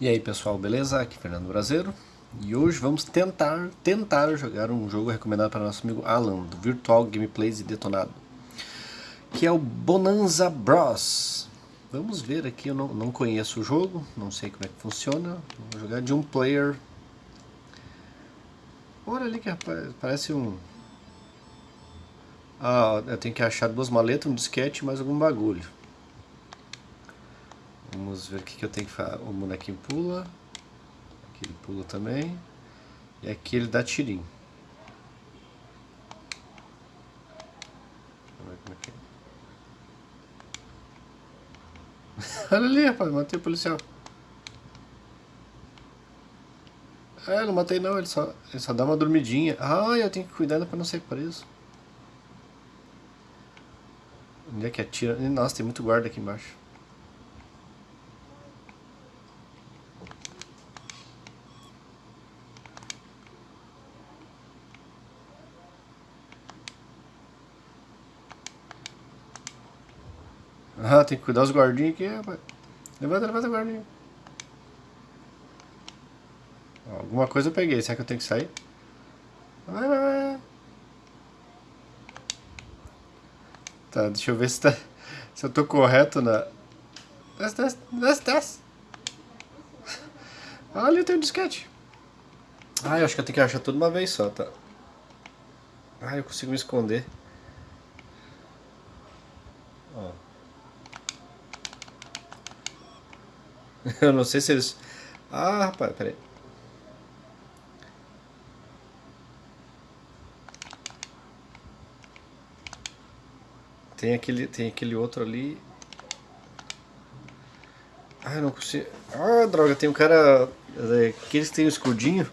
E aí pessoal, beleza? Aqui é Fernando Brasileiro e hoje vamos tentar, tentar jogar um jogo recomendado para nosso amigo Alan, do Virtual Gameplays e Detonado, que é o Bonanza Bros. Vamos ver aqui, eu não, não conheço o jogo, não sei como é que funciona, vou jogar de um player. Olha ali que rapaz, parece um... Ah, eu tenho que achar duas maletas, um disquete e mais algum bagulho. Vamos ver o que, que eu tenho que fazer. O bonequinho pula. Aqui ele pula também. E aqui ele dá tirinho. É é. Olha ali, rapaz, matei o policial. É, não matei não, ele só, ele só dá uma dormidinha. Ah, eu tenho que cuidar pra não ser preso. Onde é que atira? Nossa, tem muito guarda aqui embaixo. Ah, tem que cuidar os guardinhos aqui, rapaz. Levanta, levanta guardinho. Alguma coisa eu peguei, será que eu tenho que sair? Vai, vai, vai. Tá, deixa eu ver se, tá, se eu tô correto na... Desce, desce, desce, desce. Ali tem um disquete. Ah, eu acho que eu tenho que achar tudo uma vez só, tá? Ah, eu consigo me esconder. Ó. Eu não sei se eles... Ah, rapaz, peraí. Tem aquele, tem aquele outro ali. Ah, eu não consigo... Ah, droga, tem um cara... Aqueles que tem o um escudinho.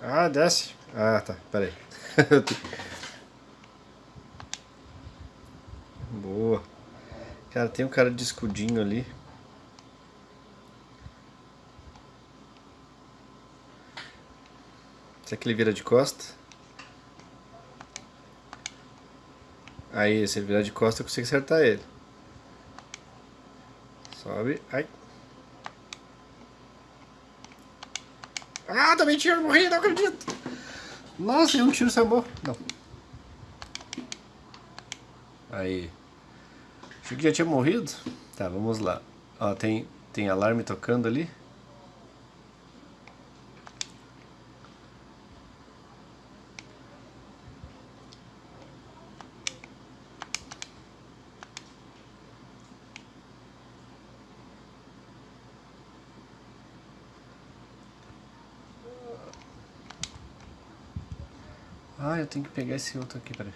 Ah, desce. Ah, tá, peraí. Boa. Cara, tem um cara de escudinho ali. Será que ele vira de costa? Aí, se ele virar de costa, eu consigo acertar ele. Sobe. Ai. Ah, também tiro, morri, não acredito. Nossa, e um tiro sambou. Não. Aí. Achei que já tinha morrido. Tá, vamos lá. Ó, tem, tem alarme tocando ali. Ah, eu tenho que pegar esse outro aqui, peraí.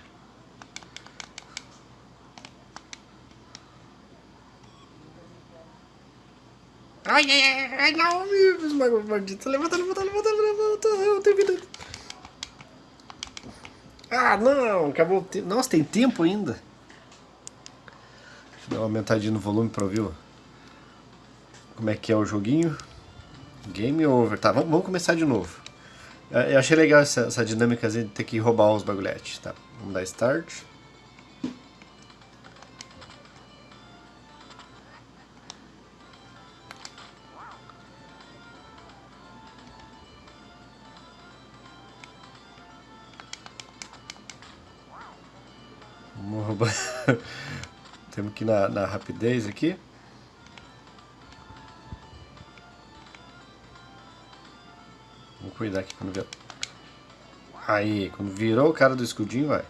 Ai, ai, ai, não, meu maldito. Levanta, levanta, levanta, levanta. Eu tenho vida. Ah, não, acabou o tempo. Nossa, tem tempo ainda. Deixa eu dar uma aumentadinha no volume pra ouvir como é que é o joguinho. Game over. Tá, vamos, vamos começar de novo. Eu achei legal essa, essa dinâmica de ter que roubar os bagulhetes. Tá, vamos dar start. Vamos roubar. Temos que ir na, na rapidez aqui. Cuidar aqui quando vier. Aí, quando virou o cara do escudinho, vai.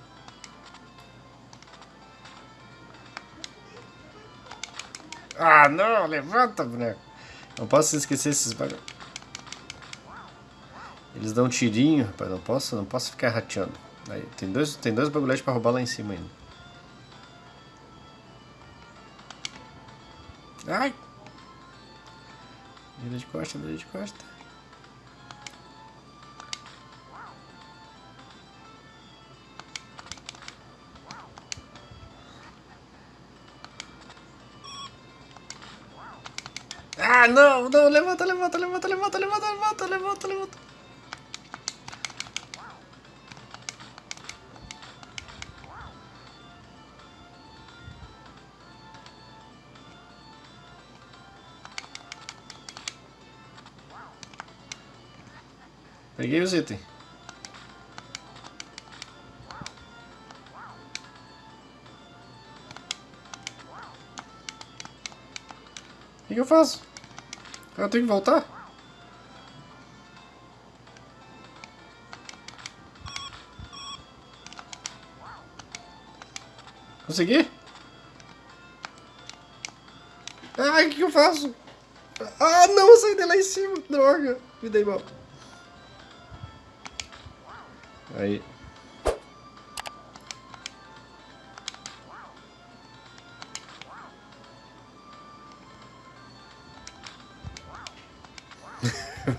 Ah, não, levanta, boneco. Não posso esquecer esses bagulho. Eles dão um tirinho, rapaz, não posso, não posso ficar rateando. Aí, tem dois, tem dois bagulhetes pra roubar lá em cima ainda. Ai! Vira de costa, vira de costa. No! ¡No! ¡Le mato, le mato, le mato, le mato, le mato, le mato, le mato, le mato! Peguei os itens. O que eu faço? Eu tenho que voltar? Consegui? Ai, o que, eu faço? Ah, não, eu saí de lá em cima. Droga, me dei mal. Aí.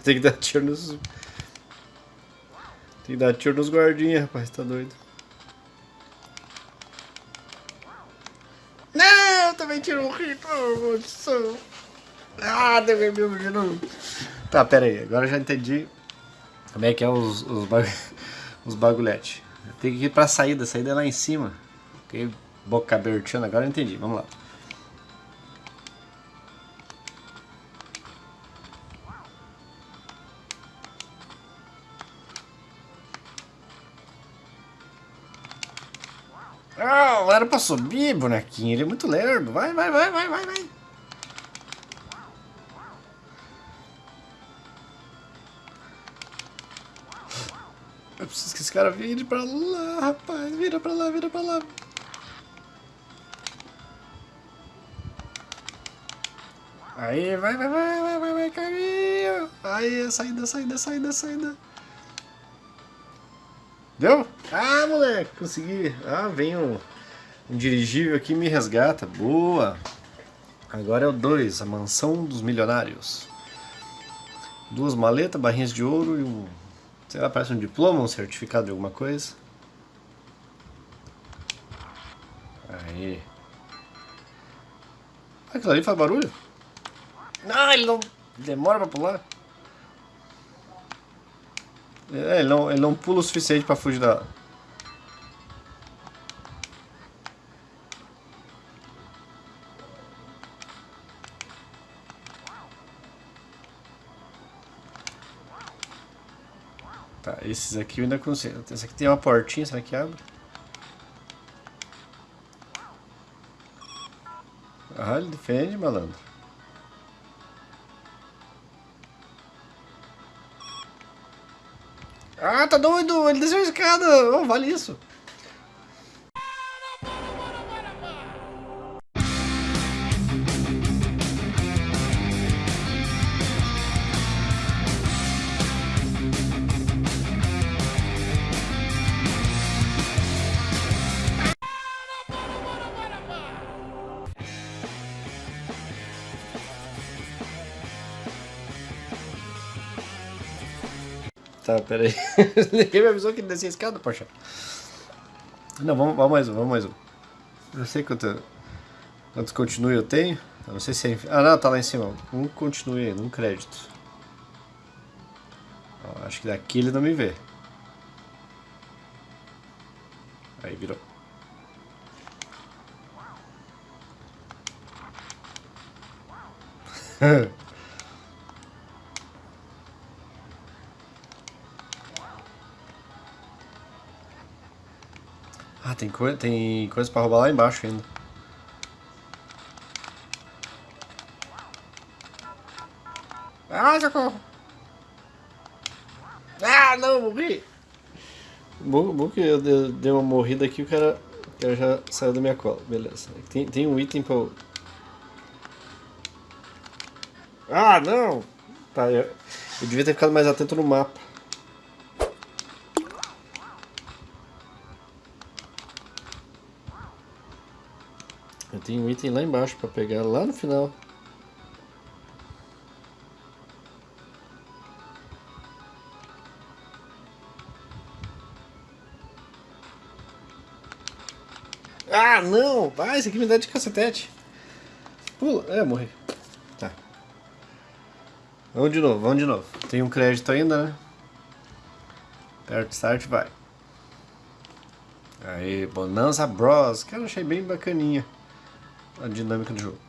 Tem que dar tiro nos... Tem que dar tiro nos guardinhas, rapaz, tá doido. Não, também tirou um oh, maldição. Ah, devolveu de novo. Tá, pera aí, agora eu já entendi como é que é os, os, bag... os. Tem que ir pra saída, a saída é lá em cima. Ok, boca abertando, agora eu entendi, vamos lá. Ah, era pra subir, bonequinho. Ele é muito lerdo. Vai, vai, vai, vai, vai, vai. Eu preciso que esse cara vire pra lá, rapaz. Vira pra lá, vira pra lá. Aí, vai, vai, vai, vai, vai, vai, caminho. Aí, saída, saída, saída, saída. Deu? Ah, moleque, consegui. Ah, vem um, um dirigível aqui me resgata. Boa. Agora é o 2, a mansão dos milionários. Duas maletas, barrinhas de ouro e um Sei lá, parece um diploma, um certificado de alguma coisa. Aí. Ah, aquilo ali faz barulho? Não, ele não demora pra pular. É, ele não, ele não pula o suficiente pra fugir da... Tá, esses aqui eu ainda consigo. Esse aqui tem uma portinha, será que abre? Ah, ele defende, malandro. Ah, tá doido! Ele desceu a escada! Oh, vale isso! Tá, pera aí. Ninguém me avisou que descia a escada, poxa. Não, vamos, vamos mais um, vamos mais um. Eu sei quanto, quantos continue eu tenho. Não sei se é... Ah, não, tá lá em cima. Um continue aí, um crédito. Ó, acho que daqui ele não me vê. Aí, virou. Ah, tem, coi tem coisa pra roubar lá embaixo ainda. Ah, socorro! Ah, não, morri! Bom, bom que eu dei uma morrida aqui, o cara, o cara já saiu da minha cola. Beleza. Tem, tem um item pra... Ah, não! Tá, eu, eu devia ter ficado mais atento no mapa. Tenho um item lá embaixo para pegar lá no final. Ah, não! Vai, esse aqui me dá de cacetete. Pula. É, morri. Tá. Vamos de novo, vamos de novo. Tem um crédito ainda, né? Perto start, vai. Aí, Bonanza Bros. Cara, achei bem bacaninha a dinâmica do jogo.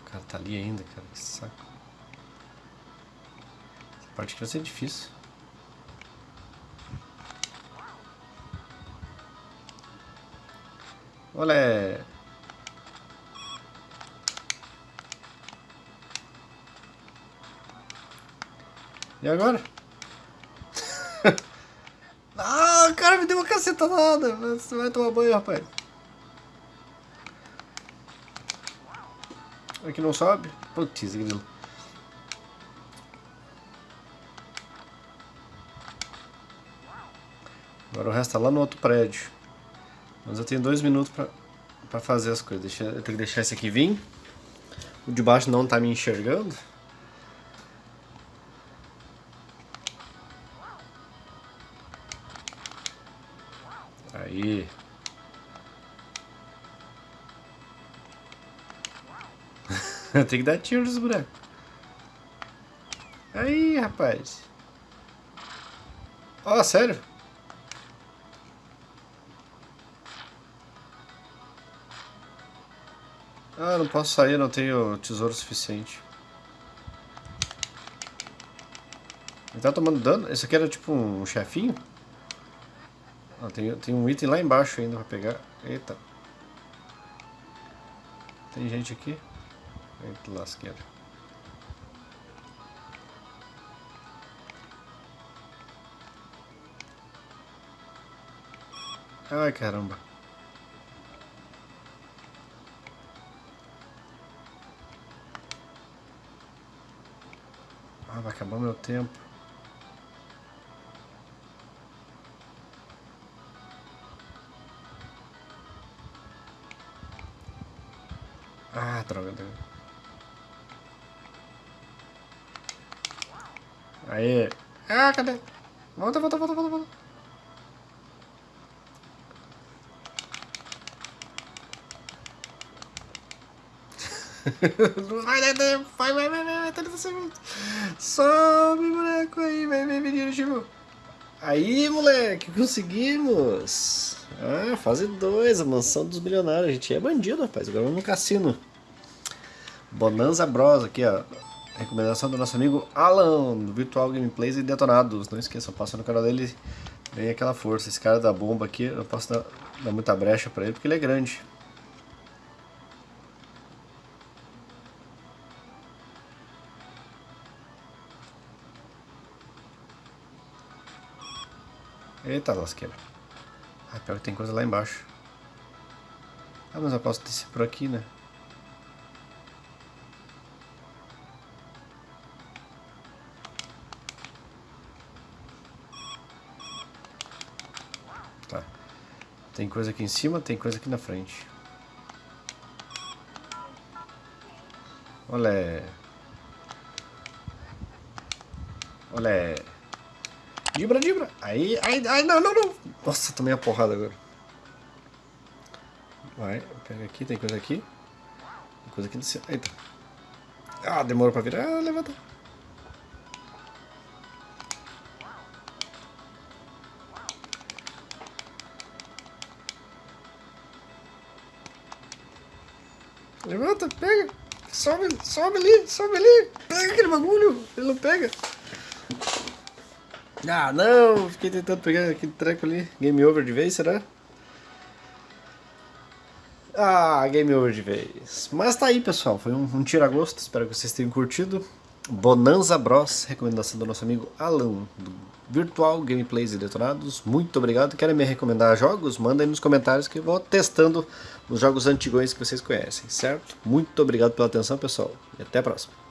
O cara tá ali ainda, cara, que saco. Essa parte aqui vai ser difícil. Olé! E agora? ah, o cara me deu uma cacetada. Você vai tomar banho, rapaz. Aqui não sobe? Putz, grilo. Agora o resto tá lá no outro prédio. Mas eu tenho dois minutos pra, pra fazer as coisas. Deixa, eu tenho que deixar esse aqui vir. O de baixo não tá me enxergando. Tem que dar tiro nos bonecos. Aí, rapaz. Ó, oh, sério? Ah, não posso sair, não tenho tesouro suficiente. Ele tá tomando dano? Esse aqui era tipo um chefinho? Ah, tem, tem um item lá embaixo ainda pra pegar. Eita. Tem gente aqui? Eita lasqueira. Ai caramba. Ah, vai acabar meu tempo. Ah, droga, droga. Aí. Ah, cadê? Volta, volta, volta, volta, volta. vai, vai, vai, vai, vai, vai, tá Sobe, boneco aí, vai, vai, menino, tipo. Aí, moleque, conseguimos. Ah, fase 2, a mansão dos milionários. A gente é bandido, rapaz. Agora vamos no cassino. Bonanza Bros aqui, ó. Recomendação do nosso amigo Alan, do Virtual Gameplays e Detonados. Não esqueçam, passa no canal dele, vem aquela força. Esse cara da bomba aqui, eu posso dar, dar muita brecha pra ele, porque ele é grande. Eita lasqueira. Ah, pior que tem coisa lá embaixo. Ah, mas eu posso descer por aqui, né? Tem coisa aqui em cima, tem coisa aqui na frente. Olé. Olé. Dibra, dibra. Aí, ai, ai, não, não, não. Nossa, tomei a porrada agora. Vai, pega aqui, tem coisa aqui. Tem coisa aqui no céu. Eita. Ah, demorou pra virar. Ah, levanta. Levanta, pega. Sobe, sobe ali, sobe ali. Pega aquele bagulho. Ele não pega. Ah, não! Fiquei tentando pegar aquele treco ali. Game over de vez, será? Ah, game over de vez. Mas tá aí, pessoal. Foi um, um tira-gosto. Espero que vocês tenham curtido. Bonanza Bros, recomendação do nosso amigo Alan, do Virtual Gameplays e Detonados. Muito obrigado. Querem me recomendar jogos? Manda aí nos comentários que eu vou testando os jogos antigos que vocês conhecem, certo? Muito obrigado pela atenção, pessoal. E até a próxima.